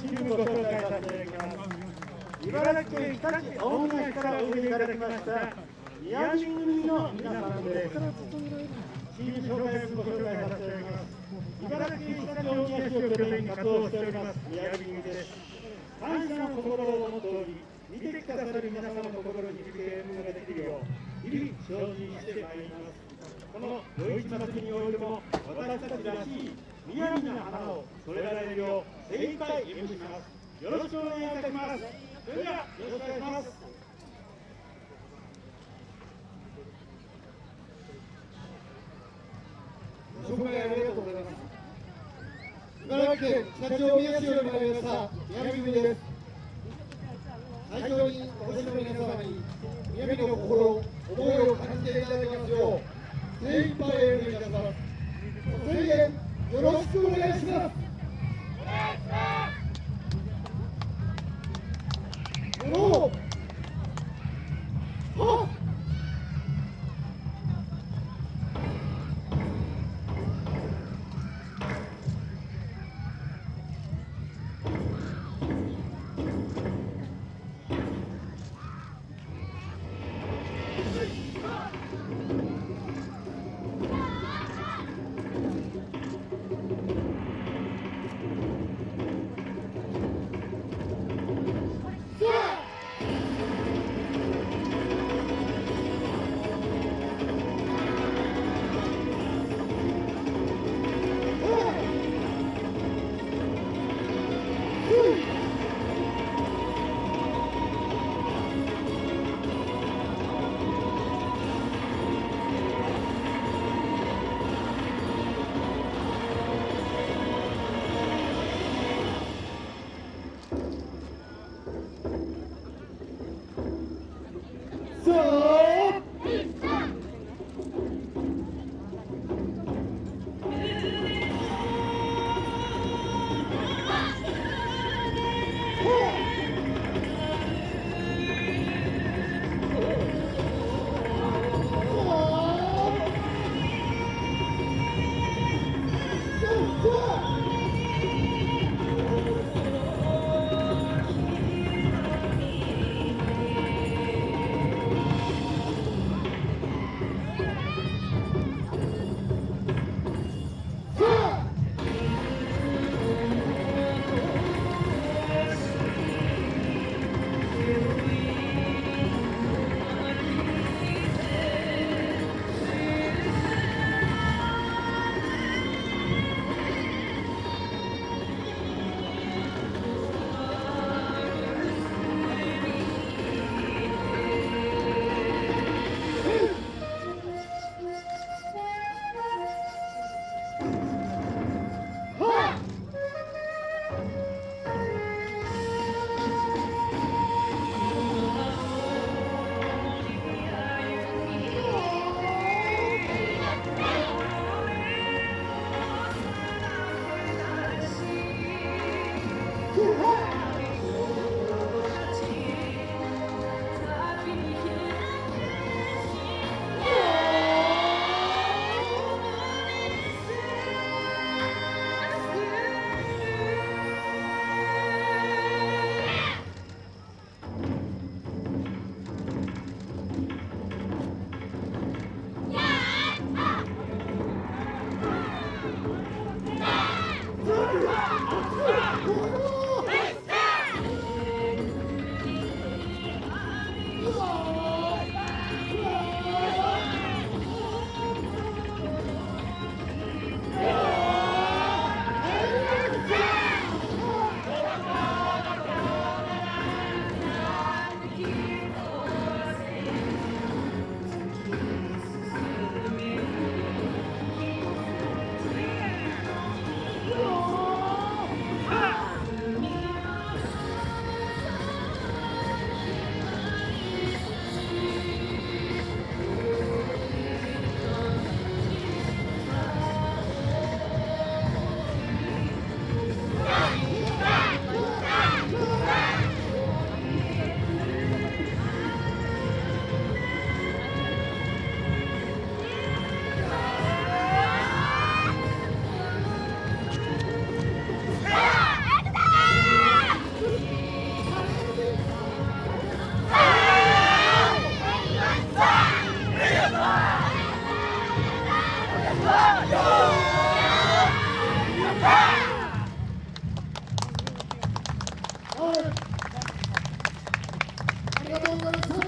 チームご紹介させていただきます。茨城県日立大宮市からおいでいただきました宮城組の皆さんです。チーム紹介ご紹介させていただきます。茨城県日立大宮市を拠点に活動しております宮城組です。感謝の心を持つ通り、見てくださる皆様の心に響けることができるよう、日々精進してまいります。この余市祭りにおいても、私たちらしい宮城の花を添えられるよう、精一杯演舞します。よろしくお願いいたします。それでは、よろしくお願いします。ご紹介ありがとうございます。茨城県常陸大宮市より参りました宮城組です。最初にお越しの皆様に宮城の心、思いを感じていただきますよう精一杯演舞いたします。ご声援よろ Obrigado,